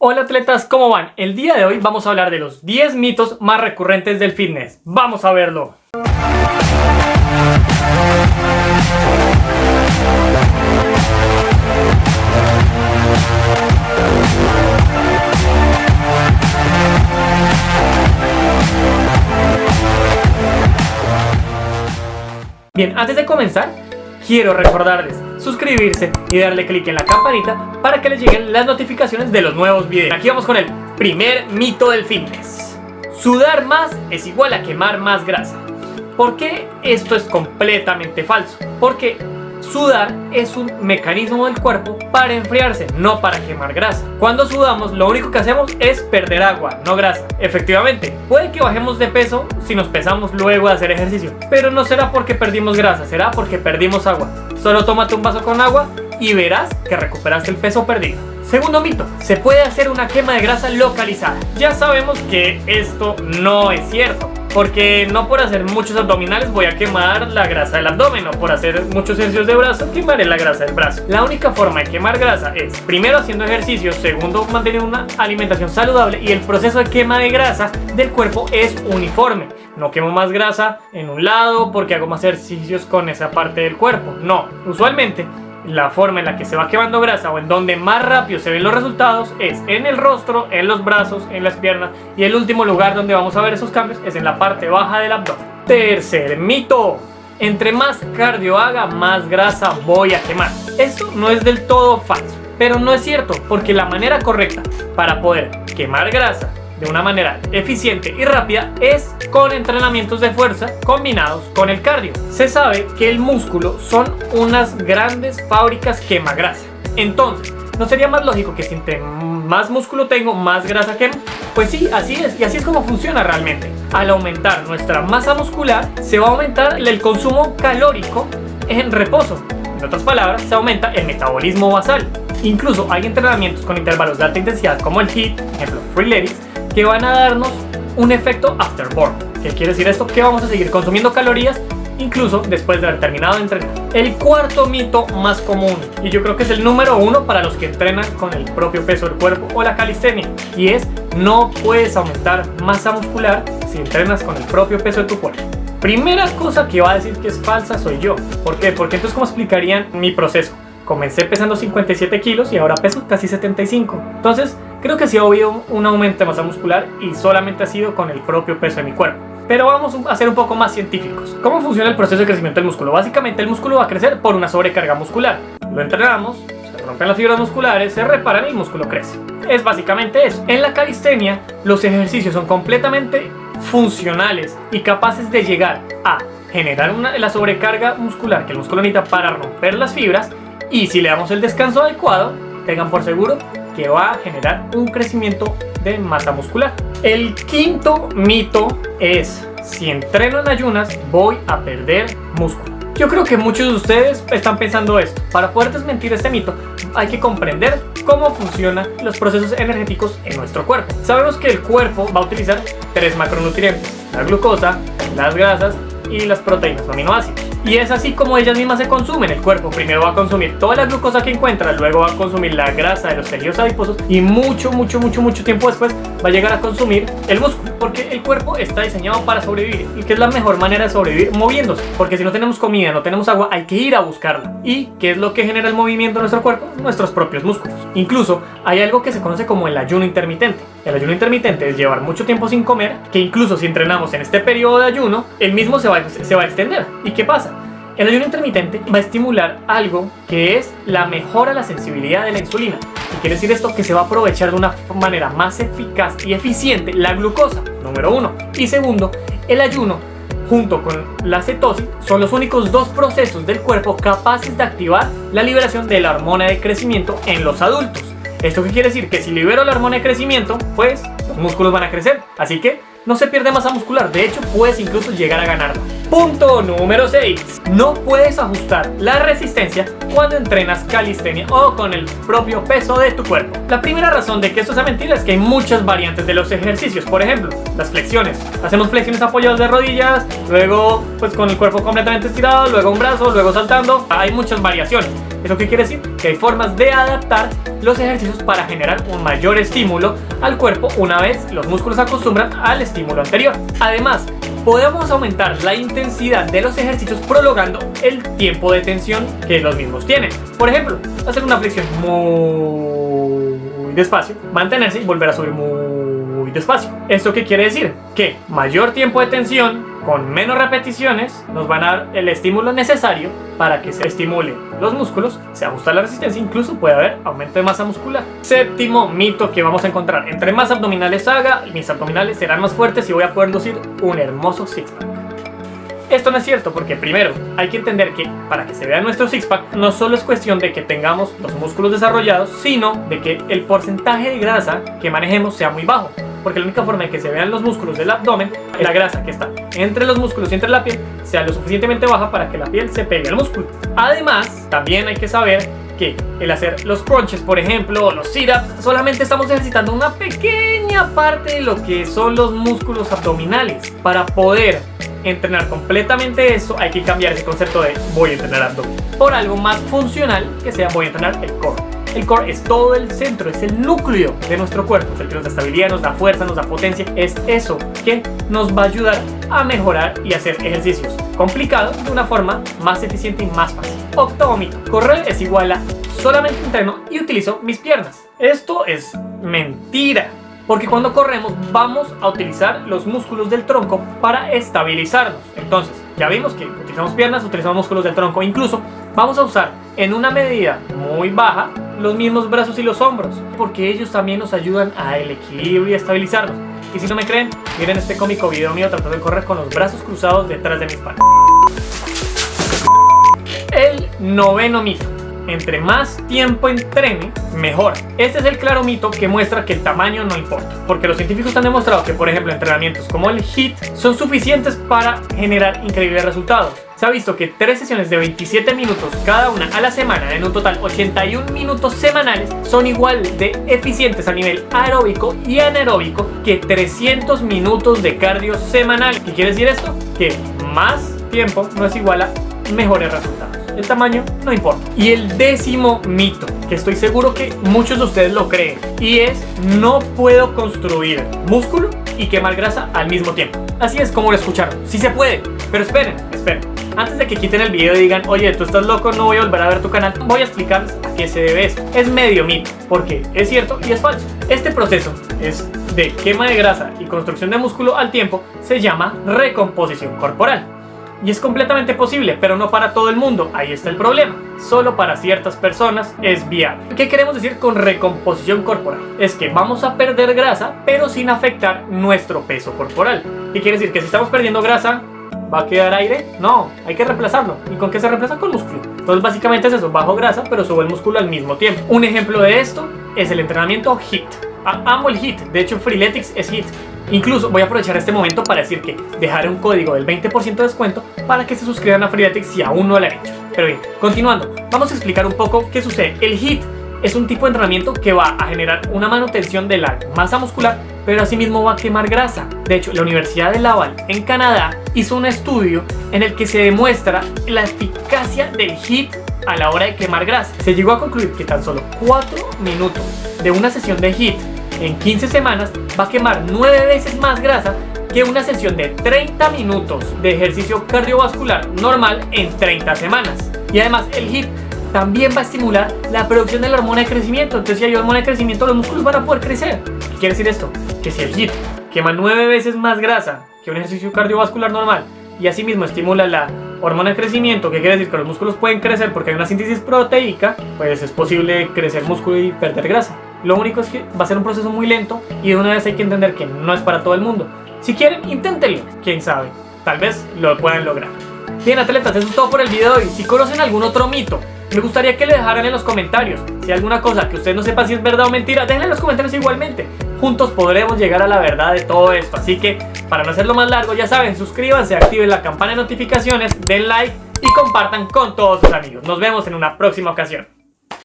Hola atletas, ¿cómo van? El día de hoy vamos a hablar de los 10 mitos más recurrentes del fitness. ¡Vamos a verlo! Bien, antes de comenzar, quiero recordarles suscribirse y darle clic en la campanita para que les lleguen las notificaciones de los nuevos videos. Aquí vamos con el primer mito del fitness. Sudar más es igual a quemar más grasa. ¿Por qué esto es completamente falso? Porque Sudar es un mecanismo del cuerpo para enfriarse, no para quemar grasa. Cuando sudamos, lo único que hacemos es perder agua, no grasa. Efectivamente, puede que bajemos de peso si nos pesamos luego de hacer ejercicio, pero no será porque perdimos grasa, será porque perdimos agua. Solo tómate un vaso con agua y verás que recuperaste el peso perdido. Segundo mito, se puede hacer una quema de grasa localizada. Ya sabemos que esto no es cierto, porque no por hacer muchos abdominales voy a quemar la grasa del abdomen o por hacer muchos ejercicios de brazo quemaré la grasa del brazo. La única forma de quemar grasa es primero haciendo ejercicio, segundo manteniendo una alimentación saludable y el proceso de quema de grasa del cuerpo es uniforme. No quemo más grasa en un lado porque hago más ejercicios con esa parte del cuerpo. No, usualmente la forma en la que se va quemando grasa o en donde más rápido se ven los resultados es en el rostro, en los brazos, en las piernas y el último lugar donde vamos a ver esos cambios es en la parte baja del abdomen. Tercer mito. Entre más cardio haga, más grasa voy a quemar. Esto no es del todo falso, pero no es cierto porque la manera correcta para poder quemar grasa de una manera eficiente y rápida es con entrenamientos de fuerza combinados con el cardio. Se sabe que el músculo son unas grandes fábricas quema grasa. Entonces, ¿no sería más lógico que si entre más músculo tengo, más grasa quemo? Pues sí, así es, y así es como funciona realmente. Al aumentar nuestra masa muscular, se va a aumentar el consumo calórico en reposo. En otras palabras, se aumenta el metabolismo basal. Incluso hay entrenamientos con intervalos de alta intensidad como el HIIT, ejemplo Free que van a darnos un efecto afterburn. ¿Qué quiere decir esto? Que vamos a seguir consumiendo calorías incluso después de haber terminado de entrenar. El cuarto mito más común, y yo creo que es el número uno para los que entrenan con el propio peso del cuerpo o la calistenia, y es no puedes aumentar masa muscular si entrenas con el propio peso de tu cuerpo. Primera cosa que va a decir que es falsa soy yo. ¿Por qué? Porque entonces ¿cómo explicarían mi proceso? Comencé pesando 57 kilos y ahora peso casi 75. Entonces, Creo que sí ha habido un aumento de masa muscular y solamente ha sido con el propio peso de mi cuerpo. Pero vamos a ser un poco más científicos. ¿Cómo funciona el proceso de crecimiento del músculo? Básicamente el músculo va a crecer por una sobrecarga muscular. Lo entrenamos, se rompen las fibras musculares, se reparan y el músculo crece. Es básicamente eso. En la calistenia los ejercicios son completamente funcionales y capaces de llegar a generar una, la sobrecarga muscular que el músculo necesita para romper las fibras y si le damos el descanso adecuado, tengan por seguro que va a generar un crecimiento de masa muscular. El quinto mito es, si entreno en ayunas voy a perder músculo. Yo creo que muchos de ustedes están pensando esto. Para poder desmentir este mito hay que comprender cómo funcionan los procesos energéticos en nuestro cuerpo. Sabemos que el cuerpo va a utilizar tres macronutrientes, la glucosa, las grasas y las proteínas o aminoácidos. Y es así como ellas mismas se consumen. El cuerpo primero va a consumir toda la glucosa que encuentra, luego va a consumir la grasa de los tejidos adiposos y mucho, mucho, mucho, mucho tiempo después va a llegar a consumir el músculo. Porque el cuerpo está diseñado para sobrevivir. ¿Y qué es la mejor manera de sobrevivir? Moviéndose. Porque si no tenemos comida, no tenemos agua, hay que ir a buscarla. ¿Y qué es lo que genera el movimiento en nuestro cuerpo? Nuestros propios músculos. Incluso hay algo que se conoce como el ayuno intermitente. El ayuno intermitente es llevar mucho tiempo sin comer, que incluso si entrenamos en este periodo de ayuno, el mismo se va a extender. ¿Y qué pasa? El ayuno intermitente va a estimular algo que es la mejora de la sensibilidad de la insulina. Y quiere decir esto que se va a aprovechar de una manera más eficaz y eficiente la glucosa, número uno. Y segundo, el ayuno junto con la cetosis son los únicos dos procesos del cuerpo capaces de activar la liberación de la hormona de crecimiento en los adultos. ¿Esto qué quiere decir? Que si libero la hormona de crecimiento, pues músculos van a crecer. Así que no se pierde masa muscular, de hecho puedes incluso llegar a ganarla. Punto número 6. No puedes ajustar la resistencia cuando entrenas calistenia o con el propio peso de tu cuerpo. La primera razón de que esto sea mentira es que hay muchas variantes de los ejercicios. Por ejemplo, las flexiones. Hacemos flexiones apoyadas de rodillas, luego pues con el cuerpo completamente estirado, luego un brazo, luego saltando. Hay muchas variaciones. ¿Eso qué quiere decir? Que hay formas de adaptar los ejercicios para generar un mayor estímulo al cuerpo una vez los músculos acostumbran al estímulo anterior. Además, podemos aumentar la intensidad de los ejercicios prolongando el tiempo de tensión que los mismos tienen. Por ejemplo, hacer una flexión muy despacio, mantenerse y volver a subir muy despacio. ¿Esto qué quiere decir? Que mayor tiempo de tensión con menos repeticiones nos van a dar el estímulo necesario para que se estimulen los músculos, se ajusta la resistencia, incluso puede haber aumento de masa muscular. Séptimo mito que vamos a encontrar, entre más abdominales haga, mis abdominales serán más fuertes y voy a poder lucir un hermoso six-pack. Esto no es cierto porque primero hay que entender que para que se vea nuestro six-pack no solo es cuestión de que tengamos los músculos desarrollados, sino de que el porcentaje de grasa que manejemos sea muy bajo. Porque la única forma de que se vean los músculos del abdomen es la grasa que está entre los músculos y entre la piel sea lo suficientemente baja para que la piel se pegue al músculo. Además, también hay que saber que el hacer los crunches, por ejemplo, o los sit-ups, solamente estamos ejercitando una pequeña parte de lo que son los músculos abdominales. Para poder entrenar completamente eso, hay que cambiar ese concepto de voy a entrenar abdomen por algo más funcional que sea voy a entrenar el core. El core es todo el centro, es el núcleo de nuestro cuerpo, es el que nos da estabilidad, nos da fuerza, nos da potencia, es eso que nos va a ayudar a mejorar y hacer ejercicios complicados de una forma más eficiente y más fácil. Octavo mito, correr es igual a solamente entreno y utilizo mis piernas. Esto es mentira porque cuando corremos vamos a utilizar los músculos del tronco para estabilizarnos. Entonces, ya vimos que utilizamos piernas, utilizamos músculos del tronco, incluso vamos a usar en una medida muy baja los mismos brazos y los hombros, porque ellos también nos ayudan al equilibrio y a estabilizarnos. Y si no me creen, miren este cómico video mío tratando de correr con los brazos cruzados detrás de mi espalda. El noveno mito entre más tiempo entrene, mejor. Este es el claro mito que muestra que el tamaño no importa, porque los científicos han demostrado que, por ejemplo, entrenamientos como el HIIT son suficientes para generar increíbles resultados. Se ha visto que tres sesiones de 27 minutos cada una a la semana, en un total 81 minutos semanales, son igual de eficientes a nivel aeróbico y anaeróbico que 300 minutos de cardio semanal. ¿Qué quiere decir esto? Que más tiempo no es igual a mejores resultados el tamaño no importa. Y el décimo mito, que estoy seguro que muchos de ustedes lo creen, y es no puedo construir músculo y quemar grasa al mismo tiempo. Así es como lo escucharon, sí se puede, pero esperen, esperen. Antes de que quiten el video y digan, oye, tú estás loco, no voy a volver a ver tu canal, voy a explicarles a qué se debe eso. Es medio mito, porque es cierto y es falso. Este proceso es de quema de grasa y construcción de músculo al tiempo, se llama recomposición corporal. Y es completamente posible, pero no para todo el mundo, ahí está el problema. Solo para ciertas personas es viable. ¿Qué queremos decir con recomposición corporal? Es que vamos a perder grasa, pero sin afectar nuestro peso corporal. ¿Qué quiere decir? Que si estamos perdiendo grasa, ¿va a quedar aire? No, hay que reemplazarlo. ¿Y con qué se reemplaza? Con músculo. Entonces básicamente es eso, bajo grasa, pero subo el músculo al mismo tiempo. Un ejemplo de esto es el entrenamiento HIIT. amo el HIIT, de hecho Freeletics es HIIT. Incluso voy a aprovechar este momento para decir que dejaré un código del 20% de descuento para que se suscriban a Freeletics si aún no lo han hecho. Pero bien, continuando, vamos a explicar un poco qué sucede. El HIIT es un tipo de entrenamiento que va a generar una manutención de la masa muscular, pero asimismo va a quemar grasa. De hecho, la Universidad de Laval en Canadá hizo un estudio en el que se demuestra la eficacia del HIIT a la hora de quemar grasa. Se llegó a concluir que tan solo 4 minutos de una sesión de HIIT en 15 semanas va a quemar 9 veces más grasa que una sesión de 30 minutos de ejercicio cardiovascular normal en 30 semanas. Y además el HIIT también va a estimular la producción de la hormona de crecimiento. Entonces si hay hormona de crecimiento los músculos van a poder crecer. ¿Qué quiere decir esto? Que si el HIIT quema 9 veces más grasa que un ejercicio cardiovascular normal y asimismo estimula la hormona de crecimiento, que quiere decir que los músculos pueden crecer porque hay una síntesis proteica, pues es posible crecer músculo y perder grasa. Lo único es que va a ser un proceso muy lento y de una vez hay que entender que no es para todo el mundo. Si quieren, inténtenlo, quién sabe, tal vez lo puedan lograr. Bien atletas, eso es todo por el video de hoy. Si conocen algún otro mito, me gustaría que le dejaran en los comentarios. Si hay alguna cosa que usted no sepa si es verdad o mentira, déjenla en los comentarios igualmente. Juntos podremos llegar a la verdad de todo esto. Así que, para no hacerlo más largo, ya saben, suscríbanse, activen la campana de notificaciones, den like y compartan con todos sus amigos. Nos vemos en una próxima ocasión.